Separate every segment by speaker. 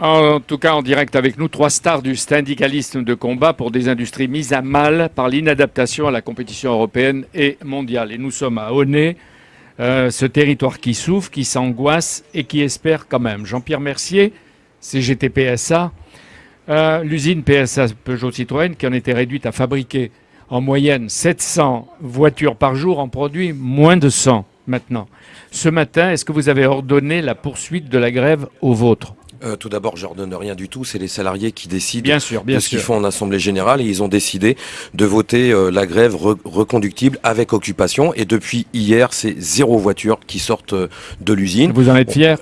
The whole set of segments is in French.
Speaker 1: En tout cas, en direct avec nous, trois stars du syndicalisme de combat pour des industries mises à mal par l'inadaptation à la compétition européenne et mondiale. Et nous sommes à Honnay, euh, ce territoire qui souffre, qui s'angoisse et qui espère quand même. Jean-Pierre Mercier, CGT PSA, euh, l'usine PSA Peugeot Citroën qui en était réduite à fabriquer en moyenne 700 voitures par jour en produit moins de 100 maintenant. Ce matin, est-ce que vous avez ordonné la poursuite de la grève aux vôtres
Speaker 2: euh, tout d'abord, je redonne rien du tout. C'est les salariés qui décident
Speaker 1: bien sûr, bien
Speaker 2: de ce qu'ils font en assemblée générale et ils ont décidé de voter euh, la grève reconductible avec occupation. Et depuis hier, c'est zéro voiture qui sortent euh, de l'usine.
Speaker 1: Vous en êtes fier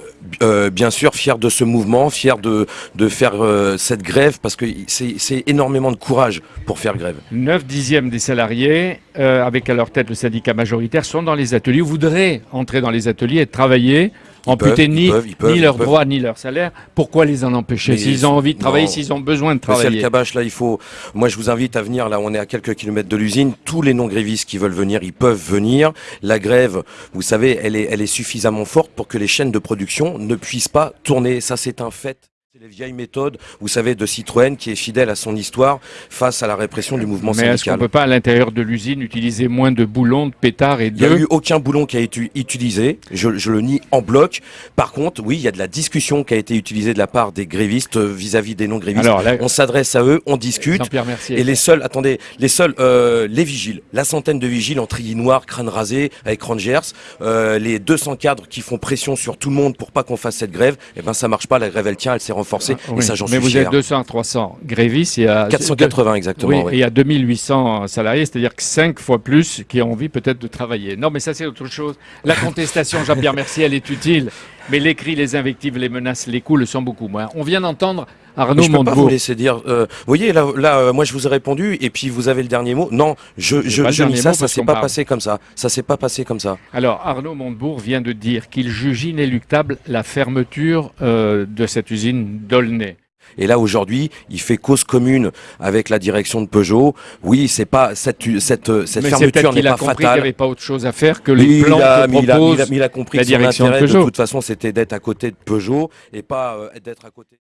Speaker 2: Bien sûr, fier de ce mouvement, fier de, de faire cette grève parce que c'est énormément de courage pour faire grève.
Speaker 1: 9 dixièmes des salariés, avec à leur tête le syndicat majoritaire, sont dans les ateliers, voudraient entrer dans les ateliers et travailler amputer ni, ni leurs droits ni leur salaire. Pourquoi les en empêcher S'ils ont envie de travailler, s'ils ont besoin de travailler.
Speaker 2: Monsieur Cabache, là, il faut. Moi, je vous invite à venir. Là, on est à quelques kilomètres de l'usine. Tous les non-grévistes qui veulent venir, ils peuvent venir. La grève, vous savez, elle est, elle est suffisamment forte pour que les chaînes de production ne puissent pas tourner. Ça, c'est un fait. C'est les vieilles méthodes, vous savez, de Citroën qui est fidèle à son histoire face à la répression du mouvement
Speaker 1: syndical.
Speaker 2: Mais
Speaker 1: est-ce qu'on ne peut pas, à l'intérieur de l'usine, utiliser moins de boulons, de pétards et de...
Speaker 2: Il n'y a eu aucun boulon qui a été utilisé, je, je, le nie en bloc. Par contre, oui, il y a de la discussion qui a été utilisée de la part des grévistes vis-à-vis des non-grévistes. On s'adresse à eux, on discute. Et les seuls, attendez, les seuls, euh, les vigiles, la centaine de vigiles en treillis noir, crâne rasé, avec Rangers, euh, les 200 cadres qui font pression sur tout le monde pour pas qu'on fasse cette grève, eh ben ça marche pas, la grève elle tient, elle s'est renforcée.
Speaker 1: Ah, ça, Mais vous êtes 200 300 grévistes. Il y a
Speaker 2: 480 exactement.
Speaker 1: Oui, Et il y a 2800 salariés, c'est-à-dire que 5 fois plus qui ont envie peut-être de travailler. Non, mais ça c'est autre chose. La contestation, Jean-Pierre Mercier, elle est utile. Mais les cris, les invectives, les menaces, les coups le sont beaucoup moins. On vient d'entendre Arnaud
Speaker 2: je peux pas vous laisser dire. Euh, vous voyez, là, là euh, moi je vous ai répondu et puis vous avez le dernier mot. Non, je, je, je dis ça, ça s'est pas passé comme ça. Ça s'est pas passé comme ça.
Speaker 1: Alors Arnaud Montebourg vient de dire qu'il juge inéluctable la fermeture euh, de cette usine d'Aulnay.
Speaker 2: Et là aujourd'hui, il fait cause commune avec la direction de Peugeot. Oui, c'est pas cette cette cette fermeture n'est pas fatale. Il
Speaker 1: n'y avait pas autre chose à faire que les plans que propose
Speaker 2: il a, compris
Speaker 1: la
Speaker 2: que
Speaker 1: direction
Speaker 2: de,
Speaker 1: de Peugeot.
Speaker 2: de toute façon, c'était d'être à côté de Peugeot et pas euh, d'être à côté.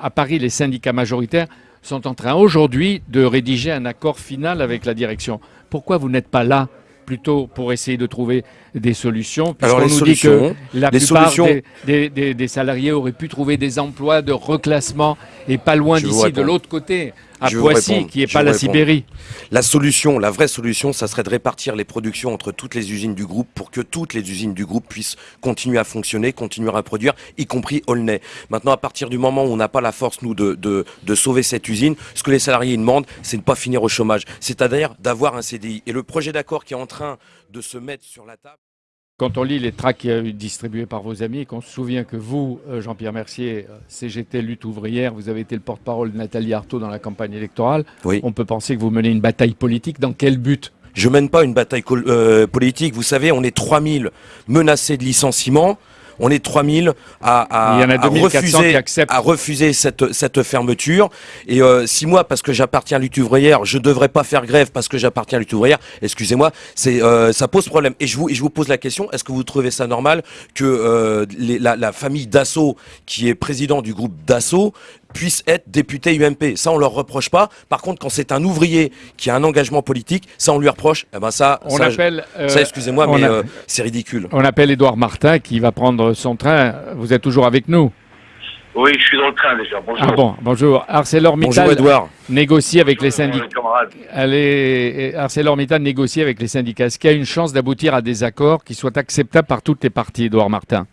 Speaker 1: À Paris, les syndicats majoritaires sont en train aujourd'hui de rédiger un accord final avec la direction. Pourquoi vous n'êtes pas là plutôt pour essayer de trouver des solutions.
Speaker 2: Alors
Speaker 1: nous
Speaker 2: dit
Speaker 1: que la plupart des, des, salariés auraient pu trouver des emplois de reclassement et pas loin d'ici, de l'autre côté à Poissy, qui n'est pas la Sibérie.
Speaker 2: La solution, la vraie solution, ça serait de répartir les productions entre toutes les usines du groupe pour que toutes les usines du groupe puissent continuer à fonctionner, continuer à produire, y compris Aulnay. Maintenant, à partir du moment où on n'a pas la force, nous, de, de, de, sauver cette usine, ce que les salariés demandent, c'est de ne pas finir au chômage. C'est-à-dire d'avoir un CDI. Et le projet d'accord qui est en train de se mettre sur la table,
Speaker 1: quand on lit les tracts distribués par vos amis, qu'on se souvient que vous, euh, Jean-Pierre Mercier, euh, CGT Lutte ouvrière, vous avez été le porte-parole de Nathalie Arthaud dans la campagne électorale, on peut penser que vous menez une bataille politique. Dans quel but?
Speaker 2: Je mène pas une bataille euh, politique. Vous savez, on est 3000 menacés de licenciement on est 3000 à, à, à refuser, à refuser cette, cette fermeture. Et euh, si moi, parce que j'appartiens à lutte ouvrière, je devrais pas faire grève parce que j'appartiens à lutte ouvrière, excusez-moi, c'est euh, ça pose problème. Et je vous, et je vous pose la question, est-ce que vous trouvez ça normal que euh, les, la, la, famille Dassault, qui est président du groupe Dassault, puisse être député UMP. Ça, on leur reproche pas. Par contre, quand c'est un ouvrier qui a un engagement politique, ça, on lui reproche. Eh ben ça,
Speaker 1: on appelle,
Speaker 2: euh, ça, excusez-moi, mais euh, c'est ridicule.
Speaker 1: On appelle Édouard Martin qui va prendre son train. Vous êtes toujours avec nous?
Speaker 3: Oui, je suis dans le train déjà. Bonjour.
Speaker 1: Ah bon, bonjour. ArcelorMittal
Speaker 2: bonjour, Edouard.
Speaker 1: négocie avec les syndicats. Allez, ArcelorMittal négocie avec les syndicats. Est-ce qu'il y a une chance d'aboutir à des accords qui soient acceptables par toutes les parties, Edouard Martin?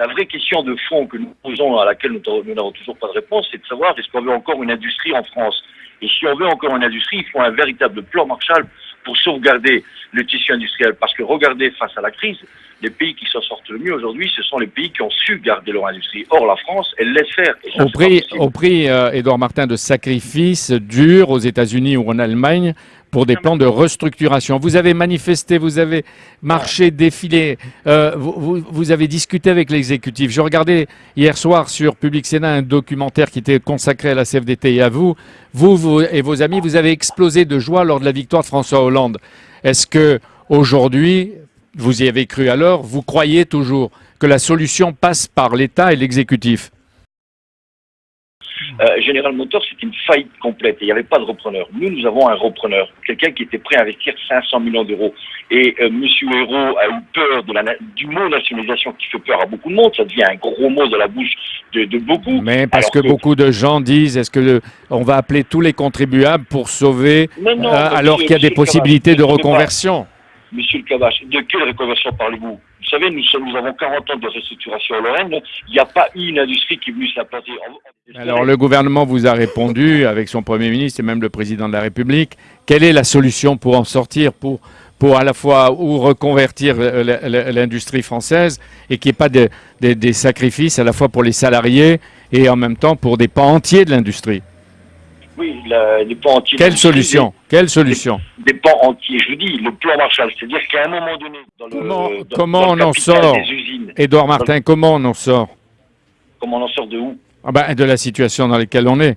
Speaker 3: La vraie question de fond que nous posons, à laquelle nous n'avons toujours pas de réponse, c'est de savoir est-ce qu'on veut encore une industrie en France Et si on veut encore une industrie, il faut un véritable plan Marshall pour sauvegarder le tissu industriel. Parce que regardez, face à la crise, les pays qui s'en sortent le mieux aujourd'hui, ce sont les pays qui ont su garder leur industrie. Or, la France, elle laisse faire.
Speaker 1: au, prix, au prix, euh, Édouard Martin, de sacrifices durs aux États-Unis ou en Allemagne pour des plans de restructuration. Vous avez manifesté, vous avez marché, défilé, euh, vous, avez discuté avec l'exécutif. Je regardais hier soir sur Public Sénat un documentaire qui était consacré à la CFDT et à vous. Vous, vous et vos amis, vous avez explosé de joie lors de la victoire de François Hollande. Est-ce que aujourd'hui, vous y avez cru alors, vous croyez toujours que la solution passe par l'État et l'exécutif?
Speaker 3: Euh, General Motors, c'est une faillite complète et il n'y avait pas de repreneur. Nous, nous avons un repreneur, quelqu'un qui était prêt à investir 500 millions d'euros. Et euh, Monsieur Hérault a eu peur de la, du mot nationalisation qui fait peur à beaucoup de monde. Ça devient un gros mot dans la bouche de, beaucoup.
Speaker 1: Mais parce que, beaucoup de gens disent, est-ce que on va appeler tous les contribuables pour sauver, euh, alors qu'il y a des possibilités de reconversion?
Speaker 3: Monsieur le Cabache, de quelle reconversion parlez-vous? Vous savez, nous, avons 40 ans de restructuration en Lorraine. Il n'y a pas eu une industrie qui est venue s'implanter.
Speaker 1: Alors, le gouvernement vous a répondu, avec son Premier ministre et même le Président de la République. Quelle est la solution pour en sortir, pour, pour à la fois ou reconvertir l'industrie française et qu'il n'y ait pas des sacrifices à la fois pour les salariés et en même temps pour des pans entiers de l'industrie?
Speaker 3: Oui, les pans entiers.
Speaker 1: Quelle solution Quelle solution
Speaker 3: des, pans entiers. Je vous dis, le plan Marshall, c'est-à-dire qu'à un moment donné,
Speaker 1: dans comment, le, comment on en sort Édouard Martin, comment on en sort
Speaker 3: Comment on en sort de où
Speaker 1: ah ben, De la situation dans laquelle on est.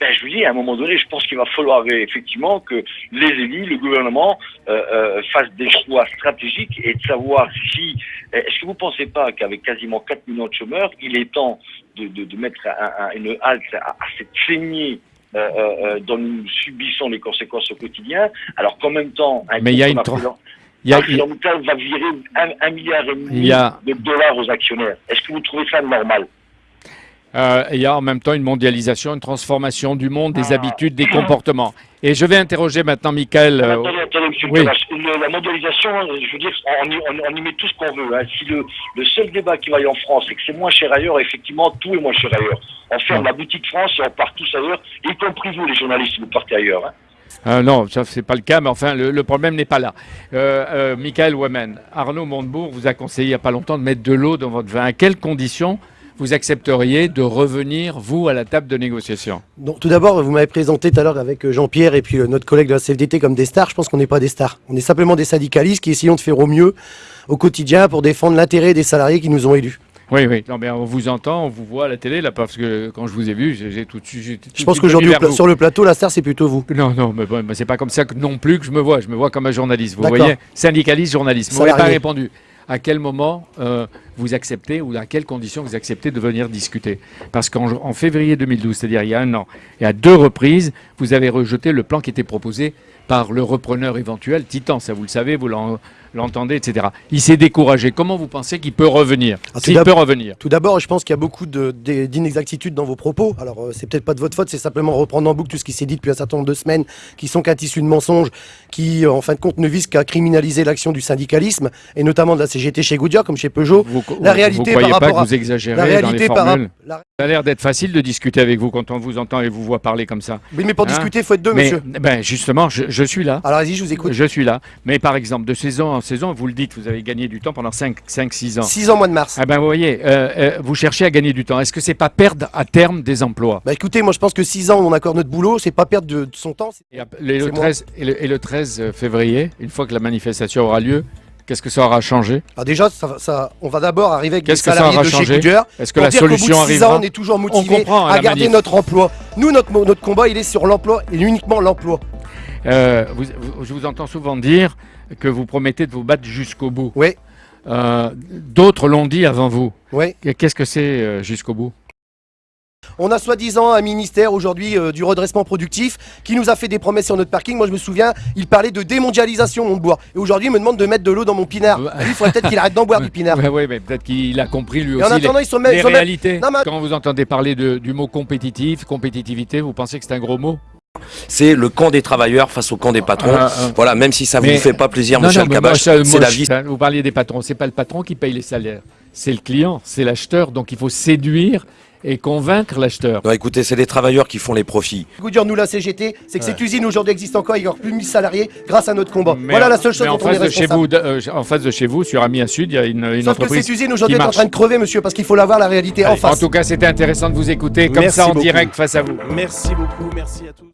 Speaker 3: Ben, je vous dis, à un moment donné, je pense qu'il va falloir effectivement que les élus, le gouvernement, euh, euh, fassent des choix stratégiques et de savoir si... Est-ce que vous ne pensez pas qu'avec quasiment 4 millions de chômeurs, il est temps de, de, mettre une halte à, cette saignée dont nous subissons les conséquences au quotidien, alors qu'en même temps,
Speaker 1: un Mais il y a une
Speaker 3: il y a, va virer un, milliard et demi de dollars aux actionnaires. Est-ce que vous trouvez ça normal?
Speaker 1: Euh, il y a en même temps une mondialisation, une transformation du monde, des ah. habitudes, des comportements. Et je vais interroger maintenant Michael.
Speaker 3: Euh, attendez, attendez, monsieur oui. La mondialisation, je veux dire, on y, met tout ce qu'on veut. Hein. Si le, seul débat qui va y en France, c'est que c'est moins cher ailleurs, effectivement, tout est moins cher ailleurs. On ferme la boutique France et on part tous ailleurs, y compris vous, les journalistes, vous partez ailleurs. Hein.
Speaker 1: Euh, non, ça c'est pas le cas, mais enfin le, problème n'est pas là. Euh, Michael Wemen, Arnaud Montebourg vous a conseillé il n'y a pas longtemps de mettre de l'eau dans votre vin. À quelles conditions vous accepteriez de revenir, vous, à la table de négociation
Speaker 4: Tout d'abord, vous m'avez présenté tout à l'heure avec euh, Jean-Pierre et puis euh, notre collègue de la CFDT comme des stars. Je pense qu'on n'est pas des stars. On est simplement des syndicalistes qui essayons de faire au mieux au quotidien pour défendre l'intérêt des salariés qui nous ont élus.
Speaker 1: Oui, oui. Non, mais on vous entend, on vous voit à la télé, là, parce que quand je vous ai vu, j'ai tout de suite.
Speaker 4: Je pense qu'aujourd'hui, sur le plateau, la star, c'est plutôt vous.
Speaker 1: Non, non, mais, bon, c'est pas comme ça que non plus que je me vois. Je me vois comme un journaliste. Vous voyez Syndicaliste, journaliste. Vous n'avez pas répondu à quel moment euh, vous acceptez ou à quelles conditions vous acceptez de venir discuter. Parce qu'en février 2012, c'est-à-dire il y a un an, et à deux reprises, vous avez rejeté le plan qui était proposé par le repreneur éventuel, Titan, ça vous le savez, vous l'entendez, etc. Il s'est découragé. Comment vous pensez qu'il peut revenir ah, S'il peut revenir
Speaker 4: Tout d'abord, je pense qu'il y a beaucoup d'inexactitudes dans vos propos. Alors, euh, c'est peut-être pas de votre faute, c'est simplement reprendre en boucle tout ce qui s'est dit depuis un certain nombre de semaines, qui sont qu'un tissu de mensonges, qui, euh, en fin de compte, ne visent qu'à criminaliser l'action du syndicalisme, et notamment de la CGT chez Goodyear, comme chez Peugeot.
Speaker 1: La réalité vous croyez pas que vous exagérez la réalité dans les formules Ça a l'air d'être facile de discuter avec vous quand on vous entend et vous voit parler comme ça.
Speaker 4: Oui, mais pour hein discuter, il faut être deux, monsieur.
Speaker 1: Ben, justement, je, suis là.
Speaker 4: Alors, vas-y, je vous écoute.
Speaker 1: Je suis là. Mais par exemple, de saison en saison, vous le dites, vous avez gagné du temps pendant 5-6 ans.
Speaker 4: 6 ans, mois de mars.
Speaker 1: Ah ben, vous voyez, euh, euh, vous cherchez à gagner du temps. Est-ce que c'est pas perdre à terme des emplois?
Speaker 4: Bah écoutez, moi je pense que 6 ans, on accorde notre boulot, c'est pas perdre de, son temps.
Speaker 1: Et, le 13, et le 13 février, une fois que la manifestation aura lieu, Qu'est-ce que ça aura changé
Speaker 4: ah Déjà, ça, on va d'abord arriver avec des salariés de chez Goodyear.
Speaker 1: Est-ce que la solution arrive
Speaker 4: on est toujours motivé à, garder notre emploi. Nous, notre, notre combat, il est sur l'emploi et uniquement l'emploi.
Speaker 1: Euh, je vous entends souvent dire que vous promettez de vous battre jusqu'au bout.
Speaker 4: Oui.
Speaker 1: Euh, d'autres l'ont dit avant vous.
Speaker 4: Oui.
Speaker 1: Qu'est-ce que c'est euh, jusqu'au bout?
Speaker 4: On a soi-disant un ministère aujourd'hui euh, du redressement productif qui nous a fait des promesses sur notre parking. Moi je me souviens, il parlait de démondialisation mon bois. Et aujourd'hui il me demande de mettre de l'eau dans mon pinard. il faudrait peut-être qu'il arrête d'en boire du pinard.
Speaker 1: Oui, mais peut-être qu'il a compris lui aussi les, ils sont les réalités. Quand vous entendez parler du mot compétitif, compétitivité, vous pensez que c'est un gros mot?
Speaker 2: C'est le camp des travailleurs face au camp des patrons. Ah, ah. voilà, même si ça ne vous fait pas plaisir, monsieur le c'est la vie.
Speaker 1: Vous parliez des patrons, c'est pas le patron qui paye les salaires, c'est le client, c'est l'acheteur. Donc il faut séduire et convaincre l'acheteur.
Speaker 2: écoutez, c'est les travailleurs qui font les profits.
Speaker 4: Goodyear, nous, la CGT, c'est que cette usine aujourd'hui existe encore, il y aura plus de 1000 salariés grâce à notre combat. voilà la seule chose dont on est
Speaker 1: chez vous, euh, En face de chez vous, sur Amiens Sud, il y a une, une Sauf que
Speaker 4: cette usine aujourd'hui est en train de crever, monsieur, parce qu'il faut la voir la réalité en face.
Speaker 1: En tout cas, c'était intéressant de vous écouter comme ça en direct face à vous.
Speaker 4: Merci beaucoup, merci à tous.